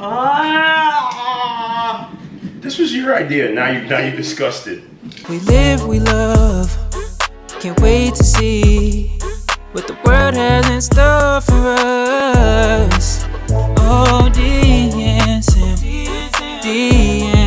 Oh. This was your idea. Now you now you disgusted. We live, we love. Can't wait to see what the world has in store for us. Oh, DNSM, DNSM,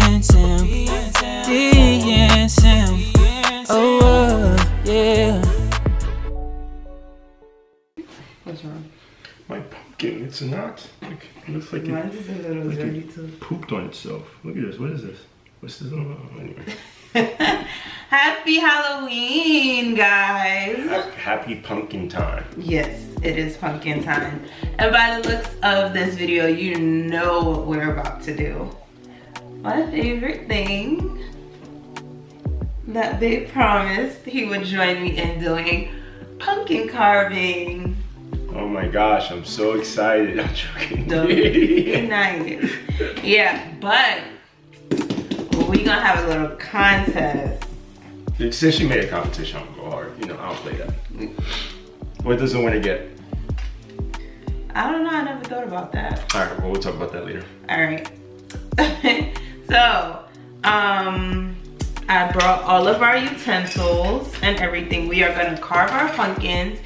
it's not. Like, it looks like Mine's it, is a little like dirty it too. pooped on itself. Look at this. What is this? What's this? Oh, anyway. Happy Halloween, guys. Happy pumpkin time. Yes, it is pumpkin time. And by the looks of this video, you know what we're about to do. My favorite thing that they promised he would join me in doing pumpkin carving. Oh my gosh, I'm so excited. I'm joking. Don't nice. Yeah, but we gonna have a little contest. Since she made a competition, I'm gonna go hard. You know, I'll play that. What does the winner get? I don't know, I never thought about that. All right, well, we'll talk about that later. All right. so, um, I brought all of our utensils and everything. We are gonna carve our pumpkins,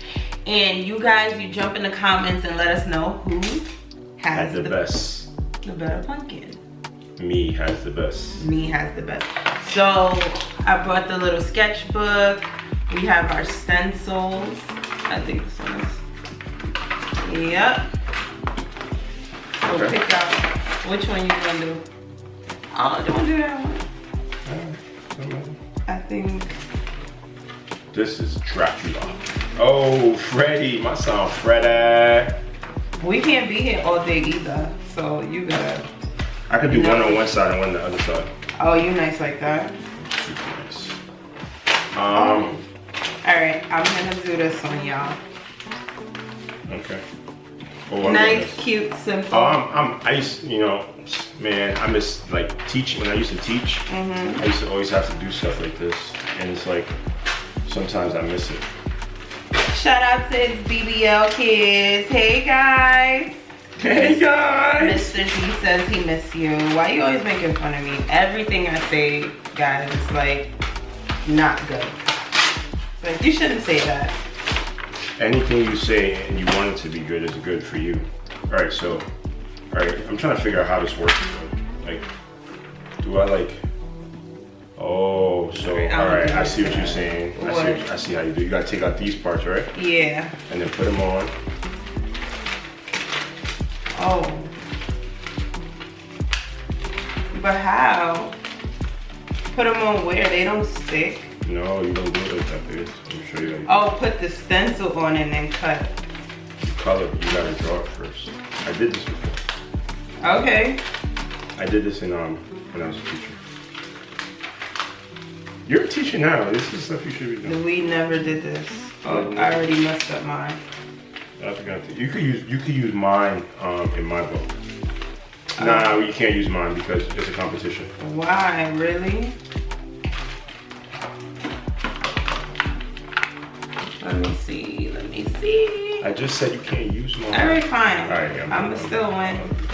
and you guys, you jump in the comments and let us know who has Has the best. the better pumpkin. Me has the best. Me has the best. So I brought the little sketchbook. We have our stencils. I think this one is. Yep. So Okay. pick out which one you gonna do. Oh, don't do that one. Uh, Alright, I think. This is Dracula. Oh, Freddy, my son Freddy. We can't be here all day either. So you gotta. I could do one on one side and one on the other side. Oh, you nice like that. Super nice. Um, All right, I'm gonna do this one, y'all. okay. Oh, Nice, cute, simple. Oh, I'm, I'm, I used, you know, man, I miss like teaching. When I used to teach, Mhm. I used to always have to do stuff like this, and it's like sometimes I miss it. Shout out to his BBL kids. Hey guys. Hey guys! Mr. G says he miss you. Why you always making fun of me? Everything I say, guys, is like not good. But you shouldn't say that. Anything you say and you want it to be good is good for you. All right, so, all right, I'm trying to figure out how this works. Like, do I like? Oh, so okay, all right. I see what you're saying. I see, I see how you do. You gotta take out these parts, right? Yeah. And then put them on. Oh. But how? Put them on where? They don't stick. No, you don't do it like that, babe. Let me show you how you Oh, put the stencil on and then cut. You color. You gotta draw it first. I did this before. Okay. I did this in um when I was a teacher. You're a teacher now. This is stuff you should be doing. We never did this. Oh, I already messed up mine. I forgot to. You could use you could use mine um in my book. Nah, you can't use mine because it's a competition. Why? Really? Let me see. Let me see. I just said you can't use mine. All right, fine. All right, yeah, I'm I'm- still win.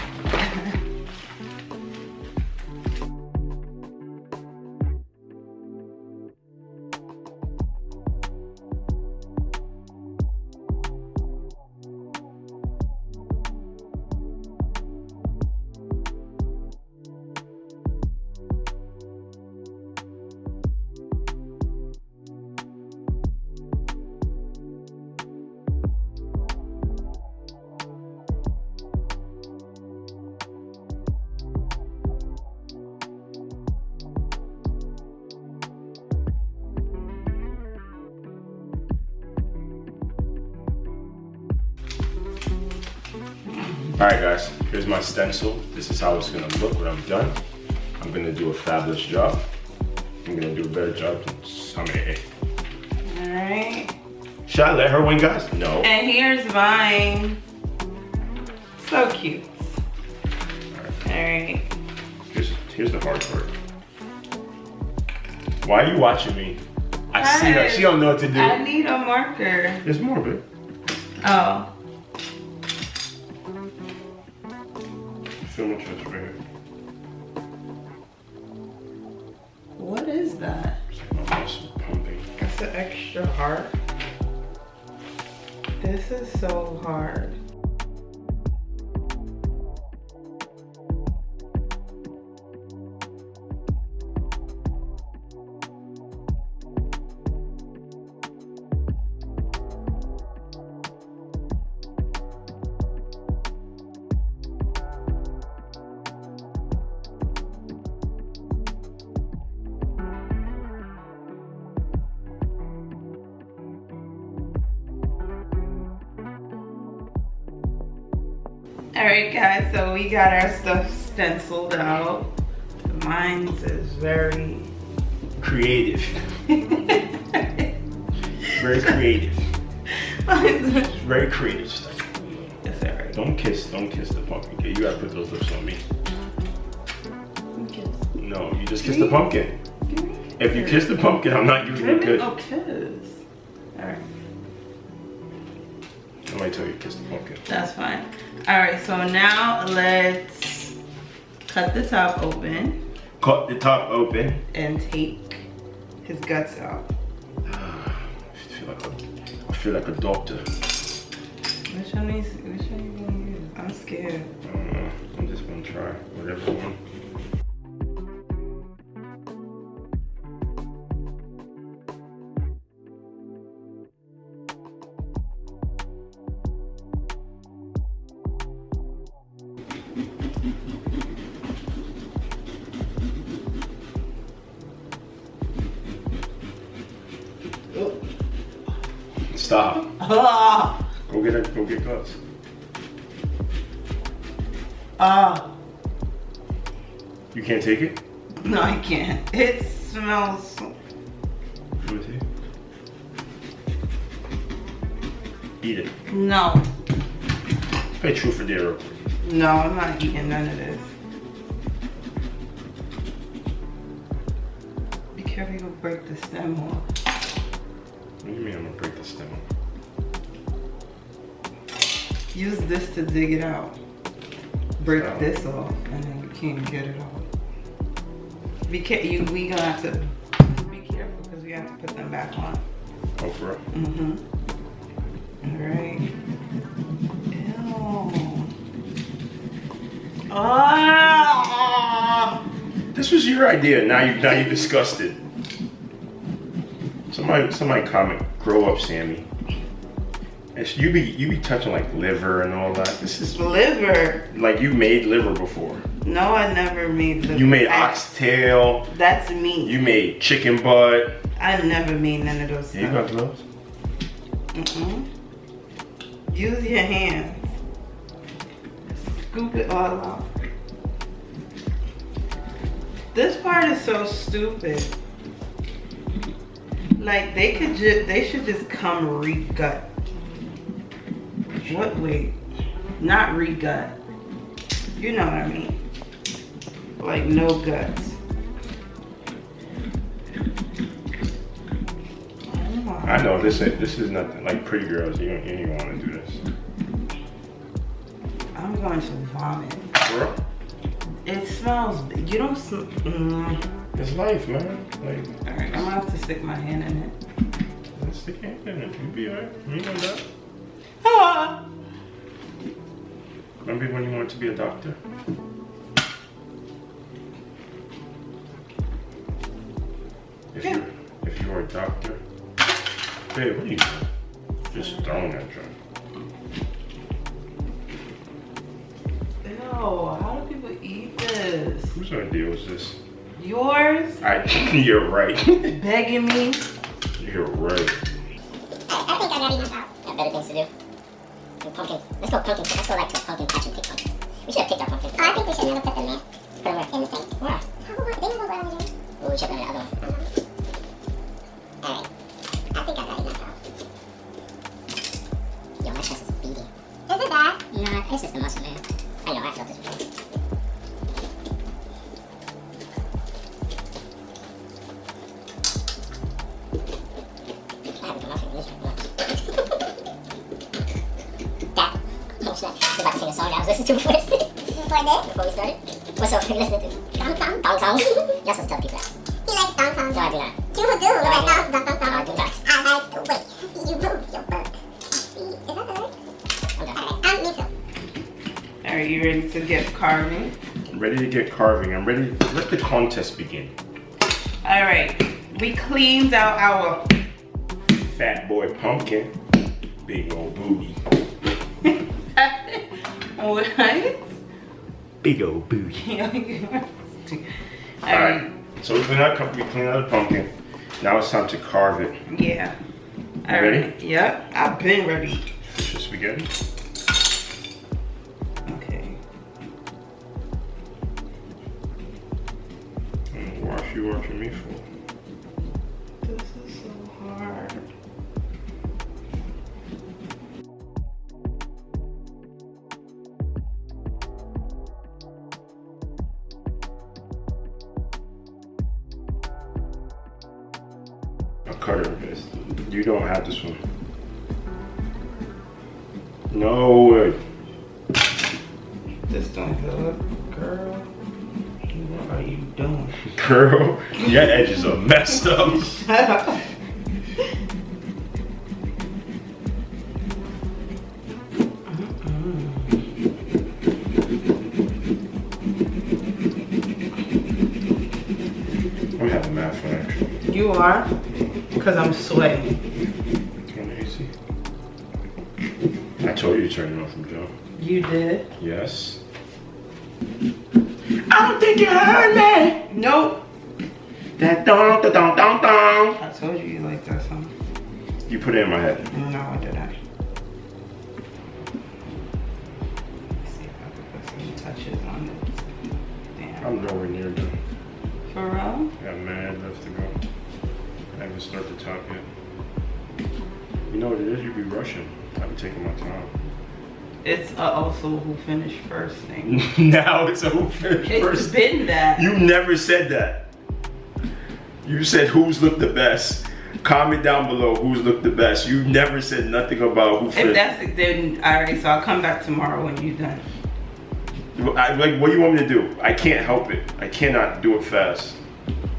All right, guys. Here's my stencil. This is how it's gonna look when I'm done. I'm gonna do a fabulous job. I'm gonna do a better job than Summer. All right. Should I let her win, guys? No. And here's mine. So cute. All right. Here's here's the hard part. Why are you watching me? I see her. She don't know what to do. I need a marker. There's more, babe. Oh. Feel my chest right. What is that? It's like my muscle pumping. That's an extra heart. This is so hard. All right, guys, so we got our stuff stenciled out. Mine's is very... Creative. Very creative. Very creative stuff. it's all right. Don't kiss, don't kiss the pumpkin. Okay, you gotta put those lips on me. Kiss. No, you just kiss the pumpkin. Give me a If you kiss the pumpkin, I'm not using Give it me good. a kiss. Tell you kiss the pumpkin. That's fine. All right, so now let's cut the top open Cut the top open. and take his guts out. I feel like a, I feel like a doctor. Which one is, which one you gonna use? I'm scared. I don't know. I'm just gonna try whatever one. Stop. Ah! Go get it. Go get guts. Ah! You can't take it? No, I can't. It smells. so- Let me see. Eat it. No. Pay true for dare. No, I'm not eating none of this. Be careful, you'll break the stem off. What do you mean I'm gonna break the stem? Use this to dig it out. Break Oh. this off, and then you can't get it off. Be care you we gonna have to be careful because we have to put them back on. Oh, for real? Mm-hmm. Alright. Ew. Ah! This was your idea. Now you now you disgusted. Somebody somebody comment. Grow up, Sammy. It's, you be you be touching like liver and all that. This is Liver. like you made liver before. No, I never made liver. You made I- oxtail. That's me. You made chicken butt. I never made none of those Yeah, you got gloves. Mm-mm. Use your hands. Scoop it all out. This part is so stupid. Like they could just, they should just come re-gut. What? Wait, not re-gut. You know what I mean? Like no guts. Oh I know this ain't, this is nothing like pretty girls. You don't you don't want to do this. I'm going to vomit. Girl, It smells. You don't. Sm- mm. It's life, man. Like All right, I'm gonna have to stick my hand in it. let's stick your hand in it. You be alright. You know that. Ah! Remember when you wanted to be a doctor? If you if you were a doctor, babe, what are you doing? Just throwing that junk. Ew, how do people eat this? Whose idea was this? Yours? I. You're right. Begging me? You're right. I, I think I got enough out. Got better things to do. And pumpkin. Let's go pumpkin. Let's go like to pumpkin patch and pick pumpkins. We should have picked our pumpkins. Oh, I think we should never put them there. Put them where? In the sink. Where? How about they never go on the room? Ooh, we should have done the other one. Uh-huh. Alright. I think I got enough out. Yo, my chest is beating. Is it bad? Nah, it's just the muscle, man. Started. What's? Are you listening to? Dong song. Dong song? You're supposed to tell people that. He likes dong song. No, I do not. You do. Look at dong dong dong No, I do not. I like the way you move your butt. Is that the right? I'm done. Alright, um, me too. Are you ready to get carving? I'm ready to get carving. I'm ready. Let the contest begin. All right, we cleaned out our Fat boy pumpkin. Big old booty. what? Big old booty. All All right. Um, so we clean out, we clean out the pumpkin. Now it's time to carve it. Yeah. All You ready? right. Yep. I've been ready. Fish and spaghetti. Okay. And wash you watching me for? A cutter. You don't have this one. No way. This don't good, girl. What are you doing? Girl, your edges are messed up. Shut up. You are? Because I'm sweating. Turn the AC. I told you to turn it off from Joe. You did? Yes. I don't think you heard me. Nope. That dong, da dong, dong. I told you you like that song. You put it in my head. No, I didn't. Let's see if I can put some touches on it. Damn. I'm nowhere near. For real? Got mad left to go. I haven't started the top yet. You know what it is? You be rushing. I be taking my time. It's uh, also who finished first thing. now it's a who finished It's first. been that. You never said that. You said who's looked the best. Comment down below who's looked the best. You never said nothing about who if finished. that's it, then alright. So I'll come back tomorrow when you're done. I, like, what do you want me to do? I can't help it. I cannot do it fast.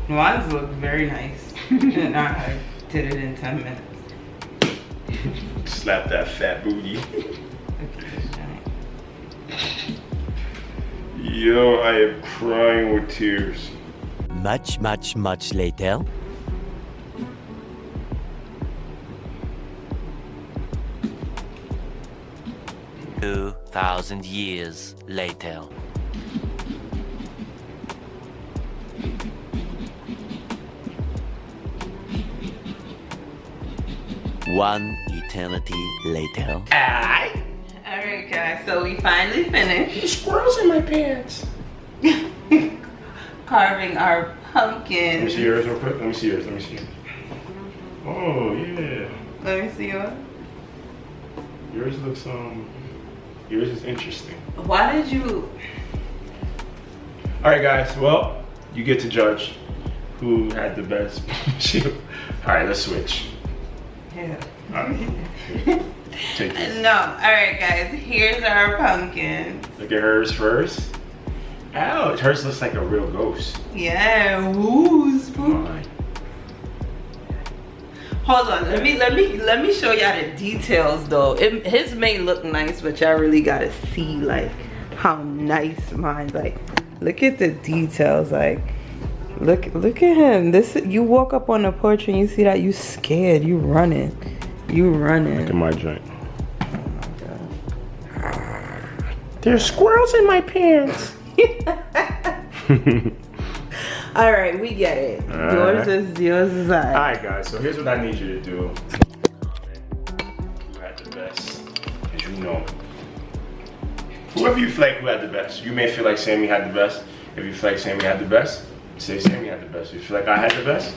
Mine look very nice, and I did it in ten minutes. Slap that fat booty. Look at this giant. Yo, I am crying with tears. Much, much, much later. Thousand years later. One eternity later. Alright, guys. So we finally finished Squirrels in my pants. carving our pumpkin. Let me see yours real quick. Let me see yours. Let me see yours. Oh yeah. Let me see yours. Yours looks um. Yours is interesting. Why did you? All right, guys. Well, you get to judge who had the best. All right, let's switch. Yeah. All right. Take this. No. Alright, guys. Here's our pumpkin. Look at hers first. Ouch, hers looks like a real ghost. Yeah. Woo, spook. Hold on, let me let me let me show y'all the details though. It, his may look nice, but y'all really gotta see like how nice mine like. Look at the details, like look look at him. This you walk up on the porch and you see that you scared, you running, you running. Look at my joint. There's squirrels in my pants. All right, we get it. All yours right. is yours is alright. Alright guys, so here's what I need you to do. Who had the best? Because you know. Whoever you feel like who had the best. You may feel like Sammy had the best. If you feel like Sammy had the best, say Sammy had the best. If you feel like I had the best,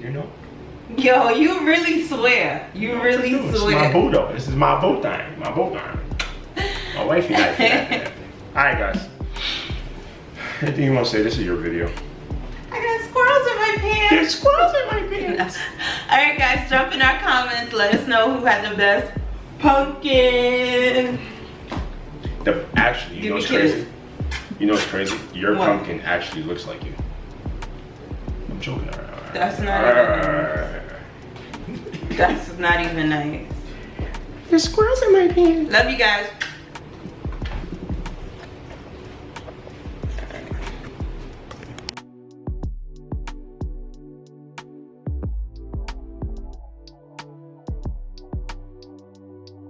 you know. Yo, you really swear. You really Dude, This is my swear. boo though. This is my boo time. My boo time. My wifey like that. Alright guys. Anything you want to say? This is your video. I got squirrels in my pants. There's squirrels in my pants. All right, guys, jump in our comments. Let us know who had the best pumpkin. The actually, you Give know what's crazy? You know what's crazy? Your What? pumpkin actually looks like you. I'm joking. All right, all right, That's not even all right, all right, all right. That's not even nice. There's squirrels in my pants. Love you guys.